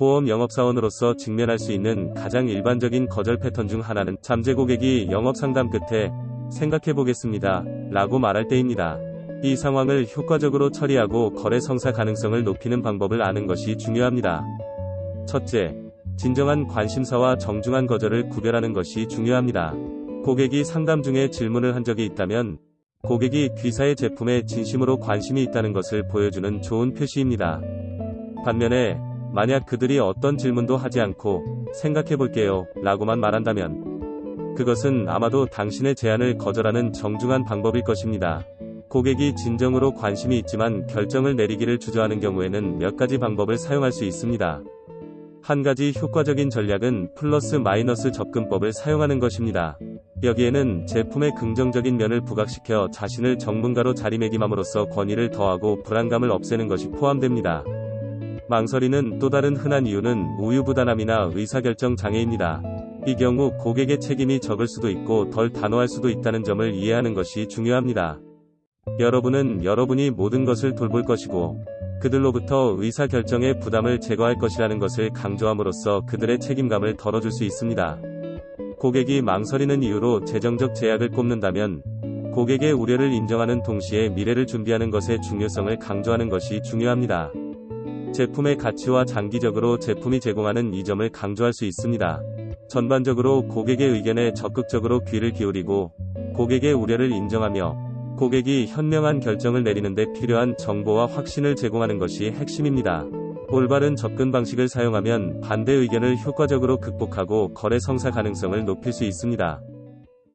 보험 영업사원으로서 직면할 수 있는 가장 일반적인 거절 패턴 중 하나는 잠재 고객이 영업 상담 끝에 생각해 보겠습니다. 라고 말할 때입니다. 이 상황을 효과적으로 처리하고 거래 성사 가능성을 높이는 방법을 아는 것이 중요합니다. 첫째, 진정한 관심사와 정중한 거절을 구별하는 것이 중요합니다. 고객이 상담 중에 질문을 한 적이 있다면 고객이 귀사의 제품에 진심으로 관심이 있다는 것을 보여주는 좋은 표시입니다. 반면에 만약 그들이 어떤 질문도 하지 않고 생각해 볼게요 라고만 말한다면 그것은 아마도 당신의 제안을 거절하는 정중한 방법일 것입니다. 고객이 진정으로 관심이 있지만 결정을 내리기를 주저하는 경우에는 몇 가지 방법을 사용할 수 있습니다. 한 가지 효과적인 전략은 플러스 마이너스 접근법을 사용하는 것입니다. 여기에는 제품의 긍정적인 면을 부각시켜 자신을 전문가로 자리매김함으로써 권위를 더하고 불안감을 없애는 것이 포함됩니다. 망설이는 또 다른 흔한 이유는 우유부단함이나 의사결정 장애입니다. 이 경우 고객의 책임이 적을 수도 있고 덜 단호할 수도 있다는 점을 이해하는 것이 중요합니다. 여러분은 여러분이 모든 것을 돌볼 것이고 그들로부터 의사결정의 부담을 제거할 것이라는 것을 강조함으로써 그들의 책임감을 덜어줄 수 있습니다. 고객이 망설이는 이유로 재정적 제약을 꼽는다면 고객의 우려를 인정하는 동시에 미래를 준비하는 것의 중요성을 강조하는 것이 중요합니다. 제품의 가치와 장기적으로 제품이 제공하는 이점을 강조할 수 있습니다. 전반적으로 고객의 의견에 적극적으로 귀를 기울이고 고객의 우려를 인정하며 고객이 현명한 결정을 내리는 데 필요한 정보와 확신을 제공하는 것이 핵심입니다. 올바른 접근 방식을 사용하면 반대 의견을 효과적으로 극복하고 거래 성사 가능성을 높일 수 있습니다.